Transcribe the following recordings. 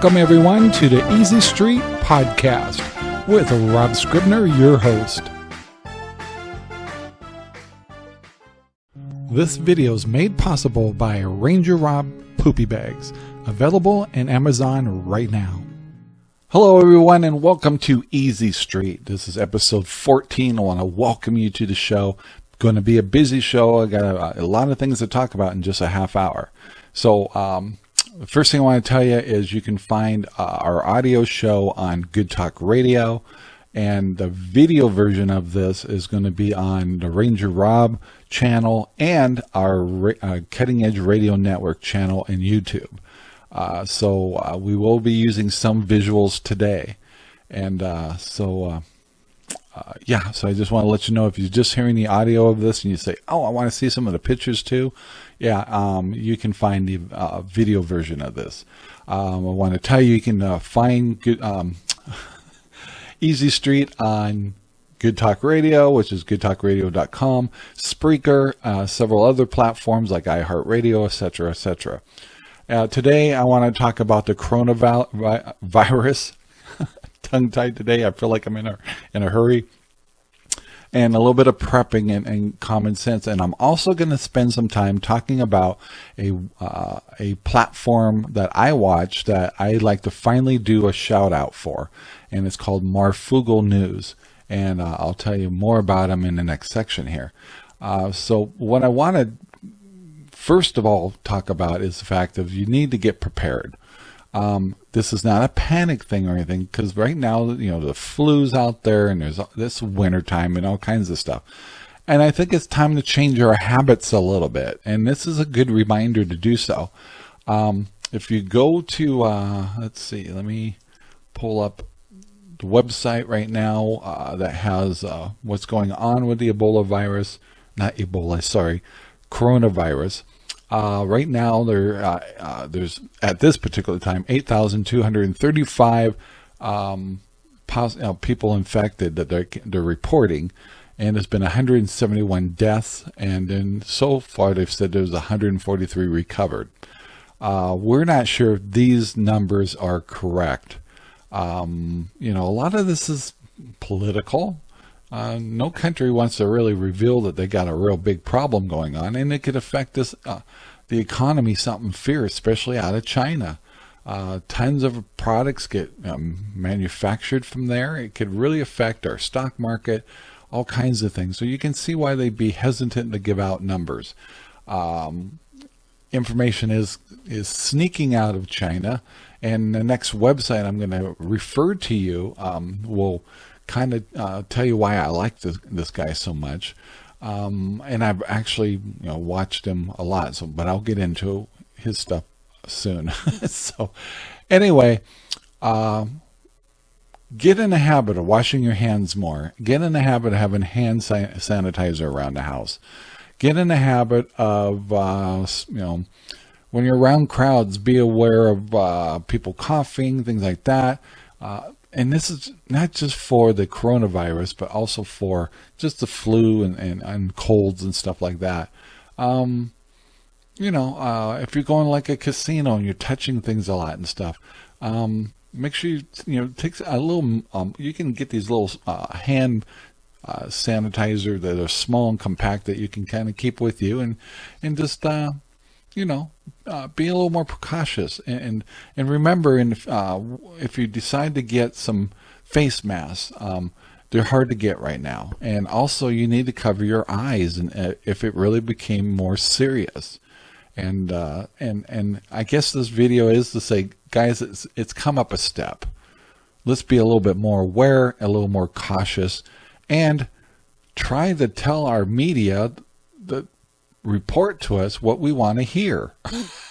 Welcome, everyone, to the Easy Street Podcast with Rob Scribner, your host. This video is made possible by Ranger Rob Poopy Bags, available in Amazon right now. Hello, everyone, and welcome to Easy Street. This is episode 14. I want to welcome you to the show. Going to be a busy show. I got a, a lot of things to talk about in just a half hour. So, um, first thing I want to tell you is you can find uh, our audio show on Good Talk Radio, and the video version of this is going to be on the Ranger Rob channel and our uh, Cutting Edge Radio Network channel in YouTube. Uh, so uh, we will be using some visuals today. And uh, so, uh, uh, yeah, so I just want to let you know if you're just hearing the audio of this and you say, oh, I want to see some of the pictures too. Yeah, um, you can find the uh, video version of this. Um, I want to tell you, you can find good, um, Easy Street on Good Talk Radio, which is goodtalkradio.com, Spreaker, several other platforms like iHeartRadio, etc., etc. Uh, today, I want to talk about the coronavirus. Tongue tied today. I feel like I'm in a in a hurry. And a little bit of prepping and, and common sense. And I'm also going to spend some time talking about a uh, a platform that I watch that I'd like to finally do a shout out for, and it's called Marfoogle News. And uh, I'll tell you more about them in the next section here. Uh, so what I want to first of all talk about is the fact of you need to get prepared. Um, this is not a panic thing or anything because right now, you know, the flu's out there and there's this winter time and all kinds of stuff. And I think it's time to change our habits a little bit. And this is a good reminder to do so. Um, if you go to, uh, let's see, let me pull up the website right now uh, that has uh, what's going on with the Ebola virus, not Ebola, sorry, coronavirus. Uh, right now, there uh, uh, there's at this particular time 8,235 um, people infected that they're they're reporting, and there's been 171 deaths, and then so far they've said there's 143 recovered. Uh, we're not sure if these numbers are correct. Um, you know, a lot of this is political. Uh, no country wants to really reveal that they got a real big problem going on, and it could affect this uh, the economy something fierce, especially out of China. Uh, tons of products get um, manufactured from there. It could really affect our stock market, all kinds of things. So you can see why they'd be hesitant to give out numbers. Um, information is is sneaking out of China, and the next website I'm going to refer to you um, will kind of uh, tell you why I like this, this guy so much. Um, and I've actually you know watched him a lot. So, but I'll get into his stuff soon. so, anyway, um, get in the habit of washing your hands more. Get in the habit of having hand sanitizer around the house. Get in the habit of uh, you know when you're around crowds, be aware of uh, people coughing, things like that. Uh, and this is not just for the coronavirus, but also for just the flu and, and, and colds and stuff like that. Um, you know, uh, if you're going like a casino and you're touching things a lot and stuff, um, make sure you, you know, take a little, um, you can get these little uh, hand uh, sanitizer that are small and compact that you can kind of keep with you and, and just, uh, you know, uh, be a little more precautious and and remember, in, uh, if you decide to get some face masks, um, they're hard to get right now, and also you need to cover your eyes, and uh, if it really became more serious, and uh, and and I guess this video is to say, guys, it's it's come up a step. Let's be a little bit more aware, a little more cautious, and try to tell our media that report to us what we want to hear.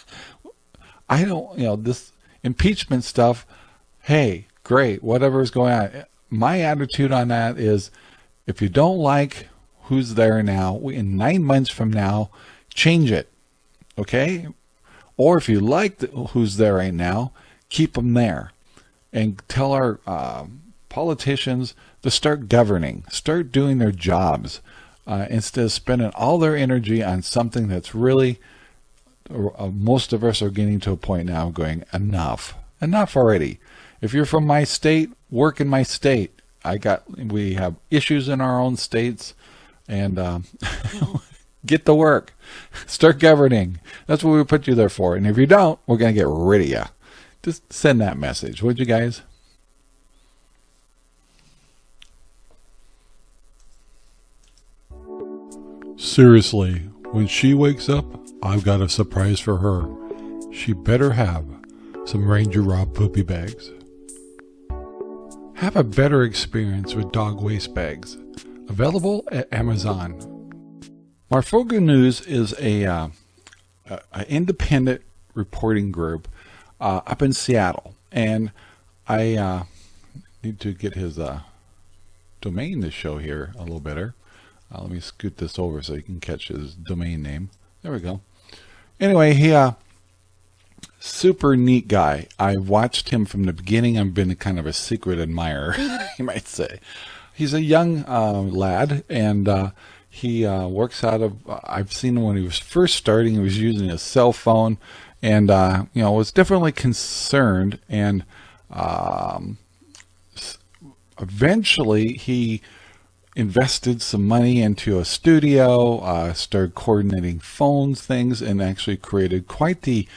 I don't, you know, this impeachment stuff, hey, great, whatever is going on. My attitude on that is if you don't like who's there now, in nine months from now, change it. Okay? Or if you like the, who's there right now, keep them there. And tell our uh, politicians to start governing, start doing their jobs uh, instead of spending all their energy on something that's really, most of us are getting to a point now going, enough. enough already. If you're from my state, work in my state. I got, we have issues in our own states and um, get to work. Start governing. That's what we put you there for. And if you don't, we're going to get rid of you. Just send that message, would you guys? Seriously, when she wakes up, I've got a surprise for her. She better have some Ranger Rob poopy bags. Have a better experience with dog waste bags. Available at Amazon. Marfoogle News is a, uh, a, independent reporting group uh, up in Seattle, and I uh, need to get his uh, domain to show here a little better. Uh, let me scoot this over so you can catch his domain name. There we go. Anyway, he uh, super neat guy. I watched him from the beginning. I've been kind of a secret admirer, you might say. He's a young uh, lad, and uh, he uh, works out of. Uh, I've seen him when he was first starting. He was using a cell phone, and uh, you know was definitely concerned. And um, eventually, he invested some money into a studio, uh, started coordinating phones, things, and actually created quite the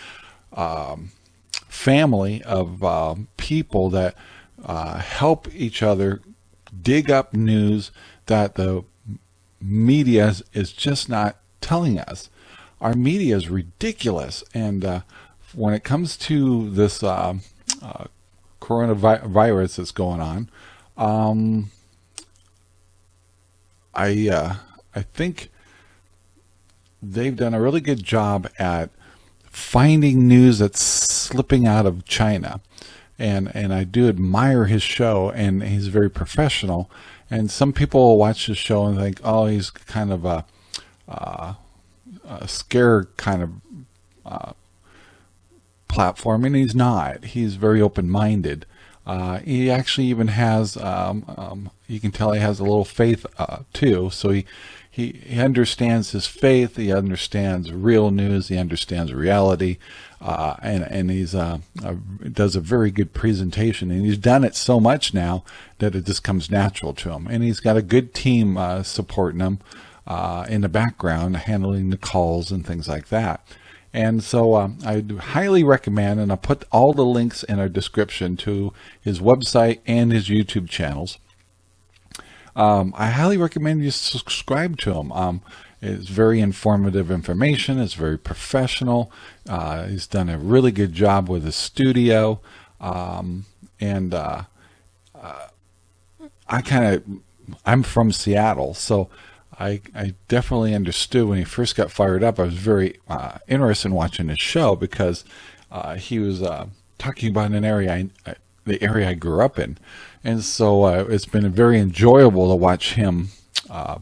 um, family of uh, people that uh, help each other dig up news that the media is just not telling us. Our media is ridiculous. And uh, when it comes to this uh, uh, coronavirus that's going on, um, I uh, I think they've done a really good job at finding news that's slipping out of China. And, and I do admire his show and he's very professional. And some people will watch his show and think, oh, he's kind of a, uh, a scare kind of uh, platform. And he's not. He's very open-minded. Uh, he actually even has, um, um, you can tell he has a little faith uh, too. So he, he, he understands his faith. He understands real news. He understands reality. Uh, and, and he's, uh, does a very good presentation and he's done it so much now that it just comes natural to him. And he's got a good team, uh, supporting him, uh, in the background, handling the calls and things like that. And so um, I highly recommend, and I'll put all the links in our description to his website and his YouTube channels. Um, I highly recommend you subscribe to him. Um, it's very informative information. It's very professional. Uh, he's done a really good job with his studio. Um, and uh, uh, I kind of, I'm from Seattle, so I, I definitely understood when he first got fired up. I was very uh, interested in watching his show because uh, he was uh, talking about an area, I, the area I grew up in. And so uh, it's been very enjoyable to watch him uh,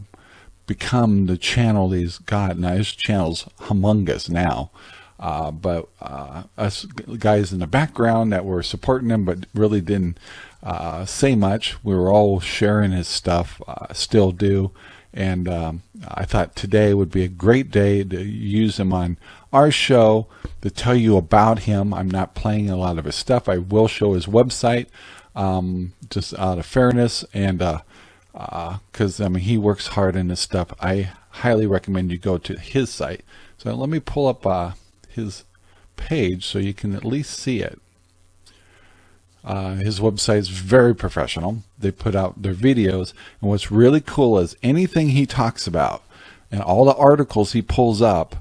become the channel he's got. Now his channel's humongous now. Uh, but uh, us guys in the background that were supporting him but really didn't uh, say much. We were all sharing his stuff, uh, still do. And um, I thought today would be a great day to use him on our show to tell you about him. I'm not playing a lot of his stuff. I will show his website um, just out of fairness and because uh, uh, I mean he works hard in this stuff. I highly recommend you go to his site. So let me pull up uh, his page so you can at least see it. Uh, his website is very professional. They put out their videos. And what's really cool is anything he talks about and all the articles he pulls up,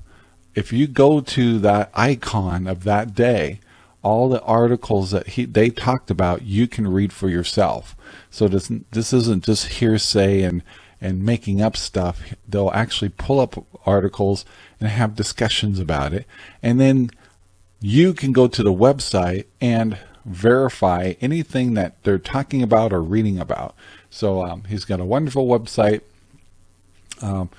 if you go to that icon of that day, all the articles that he, they talked about, you can read for yourself. So this, this isn't just hearsay and, and making up stuff. They'll actually pull up articles and have discussions about it. And then you can go to the website and verify anything that they're talking about or reading about. So um, he's got a wonderful website. Um,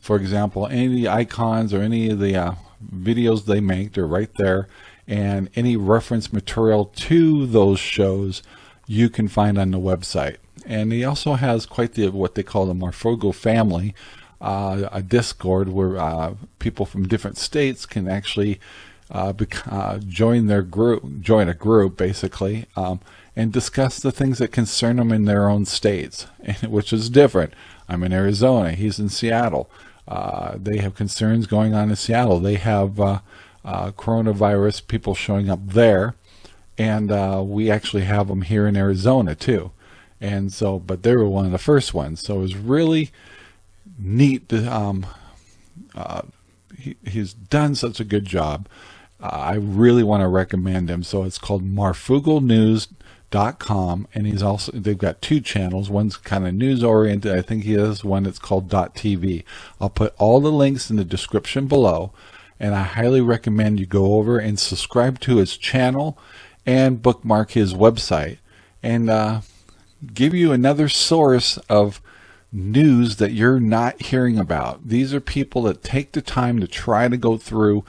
for example, any icons or any of the uh, videos they make, they're right there and any reference material to those shows you can find on the website. And he also has quite the what they call the Marfoogle family, uh, a Discord where uh, people from different states can actually uh, uh, join their group, join a group basically, um, and discuss the things that concern them in their own states, which is different. I'm in Arizona. He's in Seattle. Uh, they have concerns going on in Seattle. They have uh, uh, coronavirus people showing up there, and uh, we actually have them here in Arizona too. And so, but they were one of the first ones. So it was really neat. To, um, he, he's done such a good job. I really want to recommend him. So it's called marfooglenews.com and he's also they've got two channels. One's kind of news oriented i think he has one that's called. tv i'll put all the links in the description below and i highly recommend you go over and subscribe to his channel and bookmark his website and uh, give you another source of news that you're not hearing about. These are people that take the time to try to go through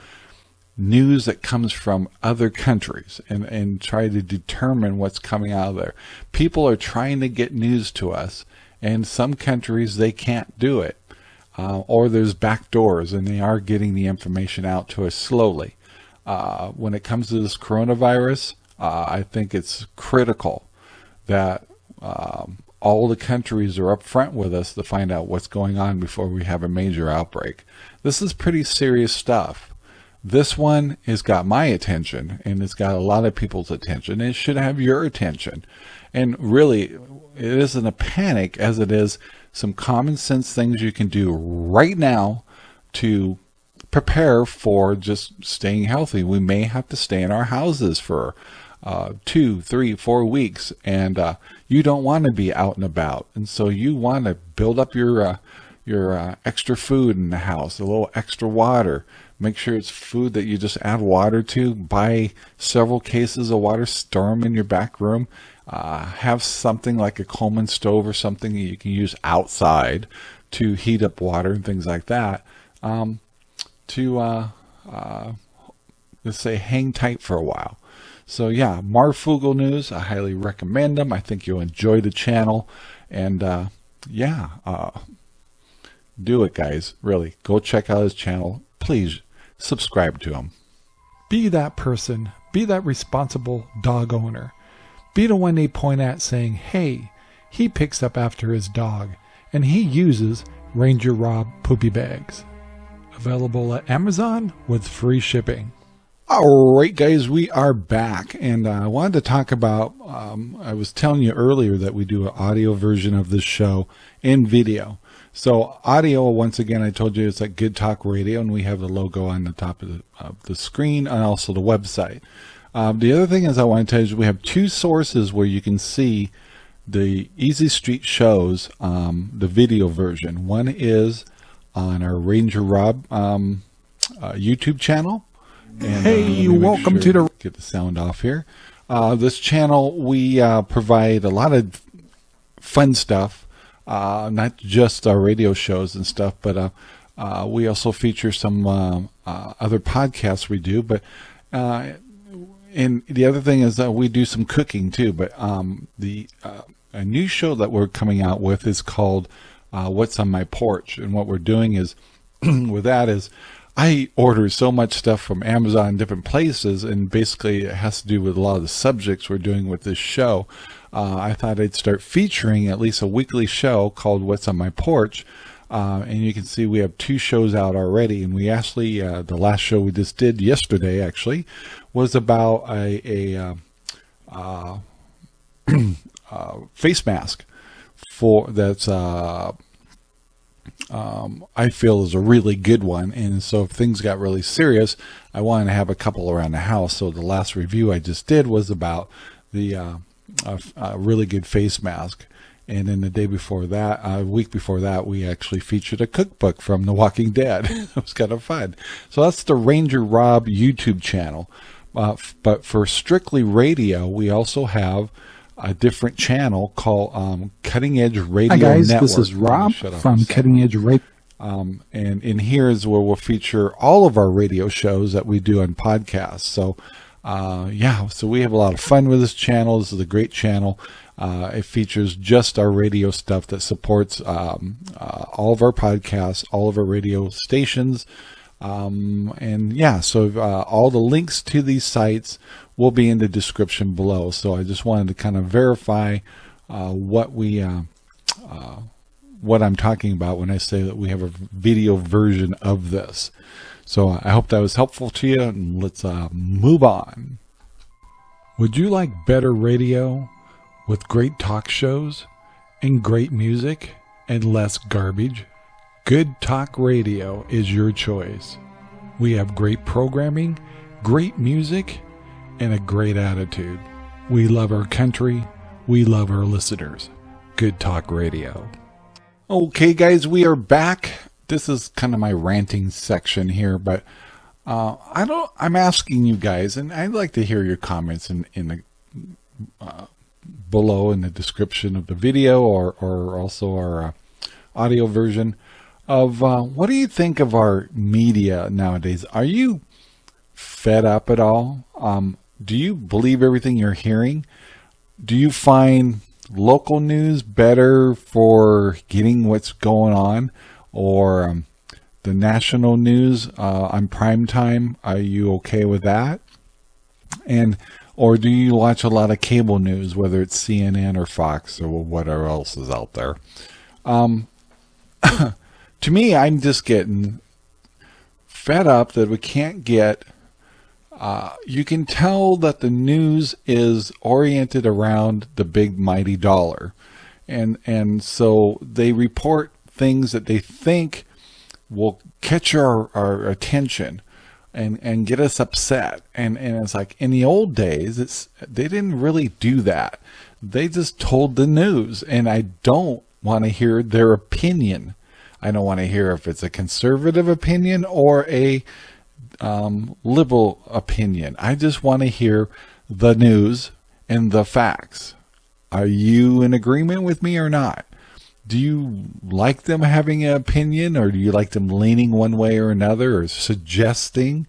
news that comes from other countries and, and try to determine what's coming out of there. People are trying to get news to us and some countries they can't do it. Uh, or there's back doors and they are getting the information out to us slowly. Uh, when it comes to this coronavirus, uh, I think it's critical that um, all the countries are up front with us to find out what's going on before we have a major outbreak. This is pretty serious stuff. This one has got my attention and it's got a lot of people's attention. It should have your attention. And really, it isn't a panic as it is some common sense things you can do right now to prepare for just staying healthy. We may have to stay in our houses for uh, two, three, four weeks, and uh, you don't want to be out and about. And so you want to build up your uh, your uh, extra food in the house, a little extra water, Make sure it's food that you just add water to. Buy several cases of water, store them in your back room. Uh, have something like a Coleman stove or something that you can use outside to heat up water and things like that. Um, to, uh, uh, let's say, hang tight for a while. So yeah, Marfoogle News, I highly recommend them. I think you'll enjoy the channel. And uh, yeah, uh, do it, guys. Really, go check out his channel. Please subscribe to them. Be that person. Be that responsible dog owner. Be the one they point at saying, hey, he picks up after his dog and he uses Ranger Rob poopy bags. Available at Amazon with free shipping. All right, guys, we are back, and uh, I wanted to talk about. Um, I was telling you earlier that we do an audio version of this show in video. So audio, once again, I told you it's like Good Talk Radio, and we have the logo on the top of the, of the screen and also the website. Um, the other thing is I want to tell you is we have two sources where you can see the Easy Street shows, um, the video version. One is on our Ranger Rob um, uh, YouTube channel. And, hey, uh, welcome sure to the... Get the sound off here. Uh, this channel, we uh, provide a lot of fun stuff uh, not just our radio shows and stuff, but uh, uh, we also feature some uh, uh, other podcasts we do. But uh, and the other thing is that we do some cooking too. But um, the a new show that we're coming out with is called "What's on My Porch," and what we're doing is with that is. I order so much stuff from Amazon different places and basically it has to do with a lot of the subjects we're doing with this show uh, I thought I'd start featuring at least a weekly show called What's on My Porch. Uh, and you can see we have two shows out already. And we actually, uh, the last show we just did yesterday actually was about a, a uh, uh, uh, face mask for that's um, I feel is a really good one. And so if things got really serious, I wanted to have a couple around the house. So the last review I just did was about the uh, a, a really good face mask. And then the day before that, a week before that, we actually featured a cookbook from The Walking Dead. it was kind of fun. So that's the Ranger Rob YouTube channel. Uh, but for strictly radio, we also have a different channel called um, Cutting Edge Radio Hi guys, Network. this is Rob from Cutting Edge Radio. Um, and in here is where we'll feature all of our radio shows that we do on podcasts. So uh, yeah, so we have a lot of fun with this channel. This is a great channel. Uh, it features just our radio stuff that supports um, uh, all of our podcasts, all of our radio stations, Um, and yeah, so uh, all the links to these sites will be in the description below. So I just wanted to kind of verify uh, what we uh, uh, what I'm talking about when I say that we have a video version of this. So I hope that was helpful to you, and let's uh, move on. Would you like better radio with great talk shows and great music and less garbage? Good Talk Radio is your choice. We have great programming, great music, and a great attitude. We love our country. We love our listeners. Good Talk Radio. Okay, guys, we are back. This is kind of my ranting section here, but uh, I don't. I'm asking you guys, and I'd like to hear your comments in in the uh, below in the description of the video, or or also our uh, audio version of uh, what do you think of our media nowadays? Are you fed up at all? Um, do you believe everything you're hearing? Do you find local news better for getting what's going on or um, the national news uh, on prime time? Are you okay with that? And or do you watch a lot of cable news, whether it's CNN or Fox or whatever else is out there? Um, to me, I'm just getting fed up that we can't get. Uh, you can tell that the news is oriented around the big mighty dollar, and and so they report things that they think will catch our, our attention and and get us upset. And and it's like in the old days it's they didn't really do that. They just told the news. And i don't want to hear their opinion I don't want to hear if it's a conservative opinion or a um, liberal opinion. I just want to hear the news and the facts. Are you in agreement with me or not? Do you like them having an opinion or do you like them leaning one way or another or suggesting?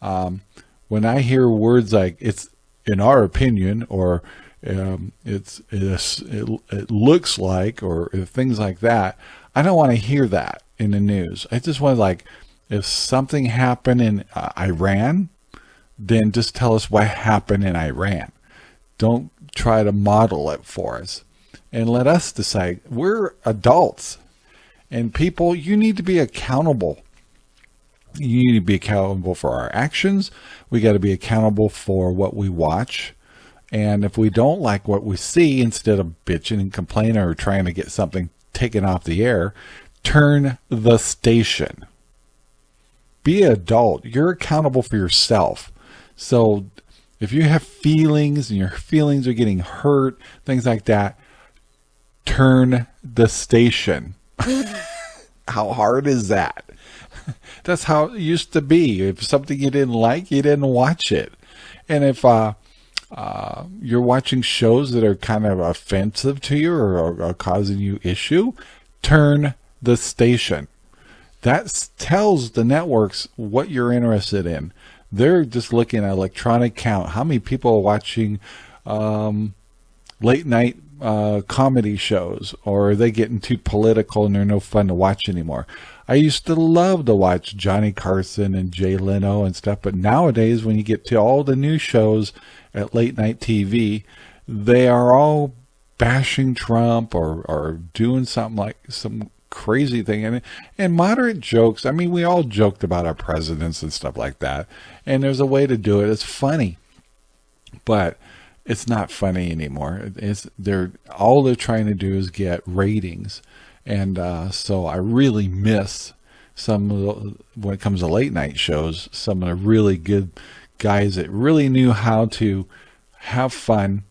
Um, when I hear words like it's in our opinion or um, it's, it, it looks like or things like that, I don't want to hear that in the news. I just want to like, if something happened in uh, Iran, then just tell us what happened in Iran. Don't try to model it for us and let us decide. We're adults and people, you need to be accountable. You need to be accountable for our actions. We got to be accountable for what we watch. And if we don't like what we see, instead of bitching and complaining or trying to get something taken off the air, turn the station. Be an adult. You're accountable for yourself. So if you have feelings and your feelings are getting hurt, things like that, turn the station. how hard is that? That's how it used to be. If something you didn't like, you didn't watch it. And if uh, uh, you're watching shows that are kind of offensive to you or, or causing you issue, turn the station. That tells the networks what you're interested in. They're just looking at electronic count. How many people are watching um, late night uh, comedy shows or are they getting too political and they're no fun to watch anymore? I used to love to watch Johnny Carson and Jay Leno and stuff, but nowadays when you get to all the new shows at late night TV, they are all bashing Trump or, or doing something like some crazy thing. And, and moderate jokes, I mean, we all joked about our presidents and stuff like that. And there's a way to do it. It's funny, but it's not funny anymore. It's they're all they're trying to do is get ratings. And uh, so I really miss some when it comes to late night shows, some of the really good guys that really knew how to have fun,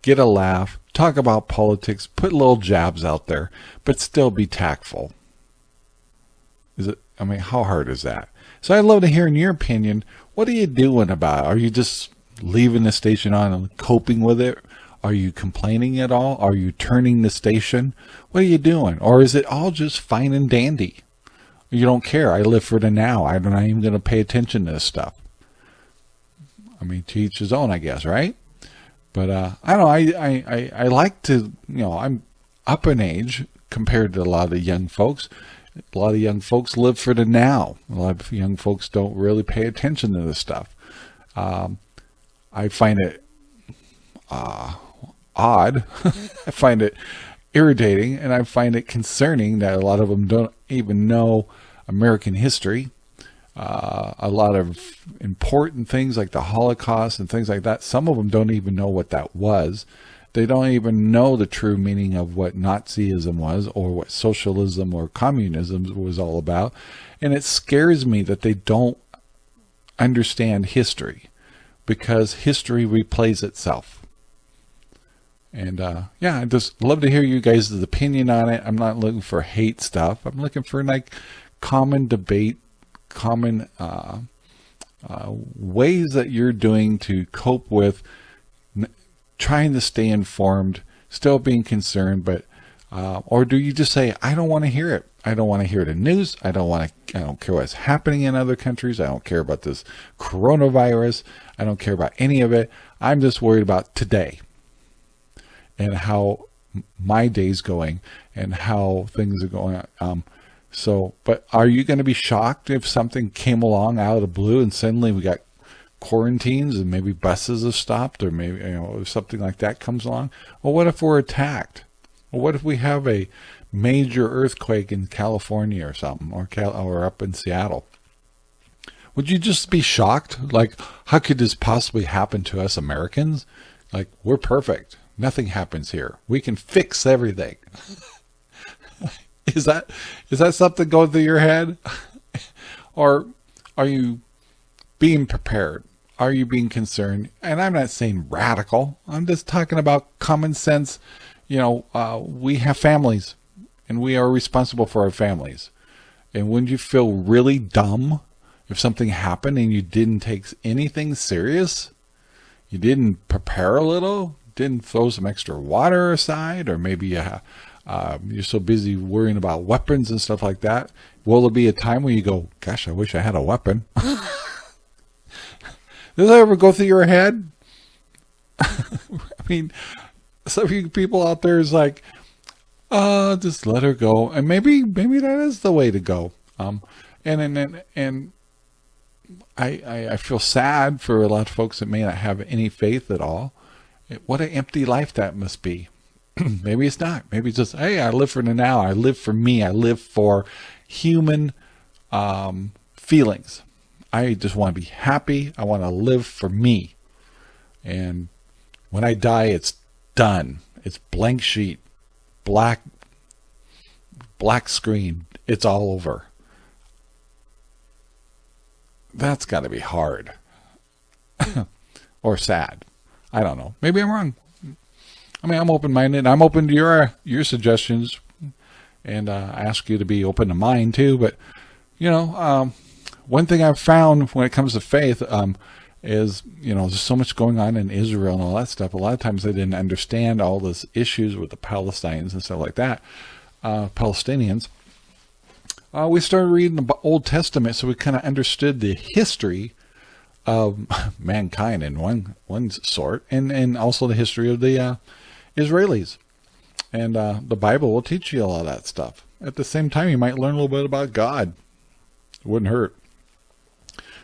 get a laugh, talk about politics, put little jabs out there, but still be tactful. Is it, I mean, how hard is that? So I'd love to hear in your opinion, what are you doing about it? Are you just leaving the station on and coping with it? Are you complaining at all? Are you turning the station? What are you doing? Or is it all just fine and dandy? You don't care. I live for the now. I'm not even going to pay attention to this stuff. I mean, to each his own, I guess, right? But uh, I don't know. I, I, I, I like to, you know, I'm up in age compared to a lot of the young folks. A lot of young folks live for the now. A lot of young folks don't really pay attention to this stuff. Um, I find it uh, odd. I find it irritating, and I find it concerning that a lot of them don't even know American history. Uh, a lot of important things like the Holocaust and things like that. Some of them don't even know what that was. They don't even know the true meaning of what Nazism was or what socialism or communism was all about. And it scares me that they don't understand history because history replays itself. And uh, yeah, I just love to hear you guys' opinion on it. I'm not looking for hate stuff. I'm looking for like common debate, common uh, uh, ways that you're doing to cope with trying to stay informed, still being concerned, but uh, or do you just say, I don't want to hear it. I don't want to hear the news. I don't want to, I don't care what's happening in other countries. I don't care about this coronavirus. I don't care about any of it. I'm just worried about today and how my day's going and how things are going. Um, so, but are you going to be shocked if something came along out of the blue and suddenly we got quarantines and maybe buses have stopped or maybe you know something like that comes along? Well what if we're attacked? Well what if we have a major earthquake in California or something or Cal or up in Seattle? Would you just be shocked? Like how could this possibly happen to us Americans? Like we're perfect. Nothing happens here. We can fix everything is that is that something going through your head or are you being prepared are you being concerned? And I'm not saying radical. I'm just talking about common sense. You know, uh, we have families and we are responsible for our families. And wouldn't you feel really dumb if something happened and you didn't take anything serious? You didn't prepare a little, didn't throw some extra water aside, or maybe uh, uh, you're so busy worrying about weapons and stuff like that. Will there be a time when you go, gosh, I wish I had a weapon? Does that ever go through your head? I mean, some of you people out there is like, uh, just let her go. And maybe, maybe that is the way to go. Um, and, and, and, and I, I, I feel sad for a lot of folks that may not have any faith at all. What an empty life that must be. maybe it's not. Maybe it's just, hey, I live for the now. I live for me. I live for human um, feelings. I just want to be happy. I want to live for me. And when I die, it's done. It's blank sheet, black, black screen. It's all over. That's got to be hard or sad. I don't know. Maybe I'm wrong. I mean, I'm open-minded. I'm open to your your suggestions, and uh, I ask you to be open to mine too. But you know, um, one thing I've found when it comes to faith um, is, you know, there's so much going on in Israel and all that stuff. A lot of times they didn't understand all those issues with the Palestinians and stuff like that, uh, Palestinians. Uh, we started reading the Old Testament, so we kind of understood the history of mankind in one one sort, and and also the history of the uh, Israelis. And uh, the Bible will teach you all of that stuff. At the same time, you might learn a little bit about God. It wouldn't hurt.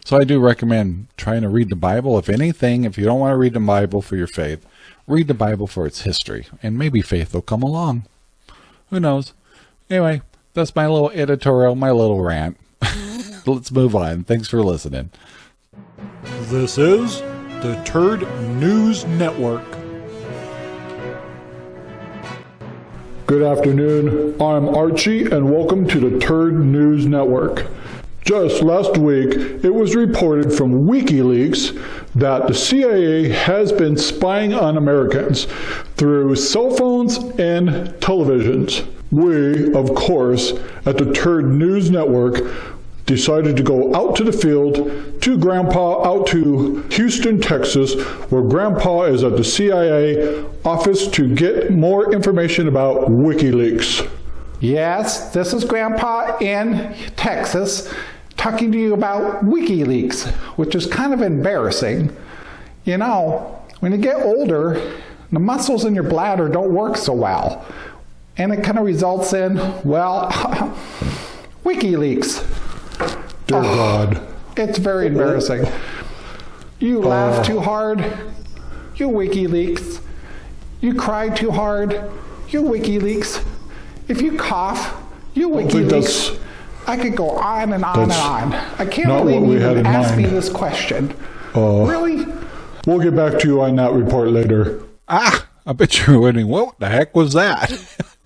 So I do recommend trying to read the Bible. If anything, if you don't want to read the Bible for your faith, read the Bible for its history, and maybe faith will come along. Who knows? Anyway, that's my little editorial, my little rant. Let's move on. Thanks for listening. This is the Terd News Network. Good afternoon. I'm Archie, and welcome to the Terd News Network. Just last week, it was reported from WikiLeaks that the CIA has been spying on Americans through cell phones and televisions. We, of course, at the Terd News Network, decided to go out to the field to Grandpa, out to Houston, Texas, where Grandpa is at the CIA office to get more information about WikiLeaks. Yes, this is Grandpa in Texas talking to you about WikiLeaks, which is kind of embarrassing. You know, when you get older, the muscles in your bladder don't work so well. And it kind of results in, well, WikiLeaks. Dear oh, God. It's very embarrassing. You laugh uh, too hard. You WikiLeaks. You cry too hard. You WikiLeaks. If you cough, you WikiLeaks. I could go on and on and on. I can't believe you asked me this question. Uh, really? We'll get back to you on that report later. Ah, I bet you're wondering, what the heck was that?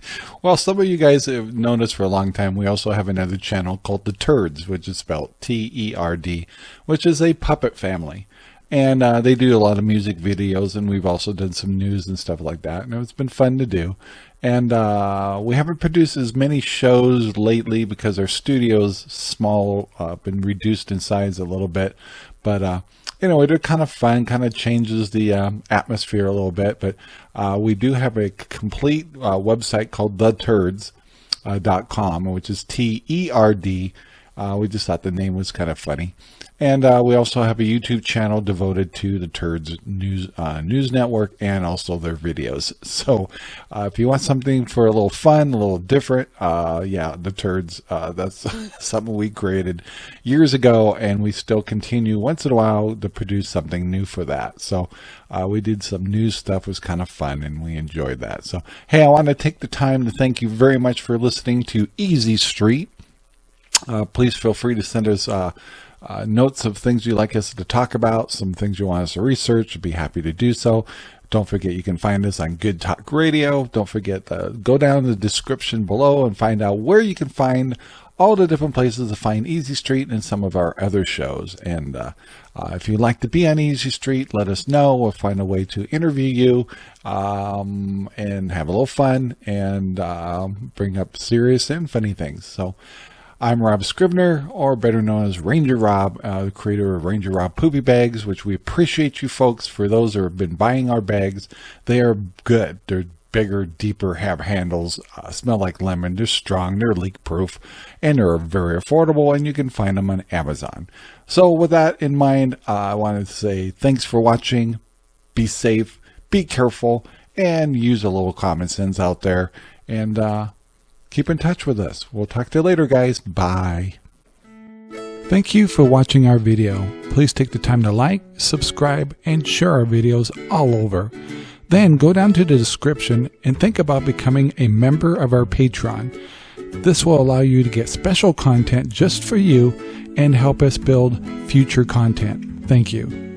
well, some of you guys have known us for a long time. We also have another channel called The Terds, which is spelled T-E-R-D, which is a puppet family. And uh, they do a lot of music videos, and we've also done some news and stuff like that. And it's been fun to do. And uh, we haven't produced as many shows lately because our studio's small, uh, been reduced in size a little bit. But uh, you know, it's kind of fun, kind of changes the um, atmosphere a little bit. But uh, we do have a complete uh, website called theterds.com, uh, which is T-E-R-D. Uh, we just thought the name was kind of funny. And uh, we also have a YouTube channel devoted to the Terds News uh, News Network and also their videos. So uh, if you want something for a little fun, a little different, uh, yeah, the Terds, uh, that's something we created years ago and we still continue once in a while to produce something new for that. So uh, we did some news stuff, was kind of fun and we enjoyed that. So, hey, I want to take the time to thank you very much for listening to Easy Street. please feel free to send us uh, notes of things you'd like us to talk about, some things you want us to research, be happy to do so. Don't forget you can find us on Good Talk Radio. Don't forget go down the description below and find out where you can find all the different places to find Easy Street and some of our other shows. And uh, uh, if you'd like to be on Easy Street, let us know. We'll find a way to interview you um, and have a little fun and uh, bring up serious and funny things. So I'm Rob Scribner, or better known as Ranger Rob, uh, the creator of Ranger Rob Poopy Bags, which we appreciate you folks for those who have been buying our bags. They are good. They're bigger, deeper, have handles, uh, smell like lemon, they're strong, they're leak proof, and they're very affordable, and you can find them on Amazon. So with that in mind, uh, I wanted to say thanks for watching. Be safe, be careful, and use a little common sense out there. And uh, keep in touch with us. We'll talk to you later, guys. Bye. Thank you for watching our video. Please take the time to like, subscribe, and share our videos all over. Then go down to the description and think about becoming a member of our Patreon. This will allow you to get special content just for you and help us build future content. Thank you.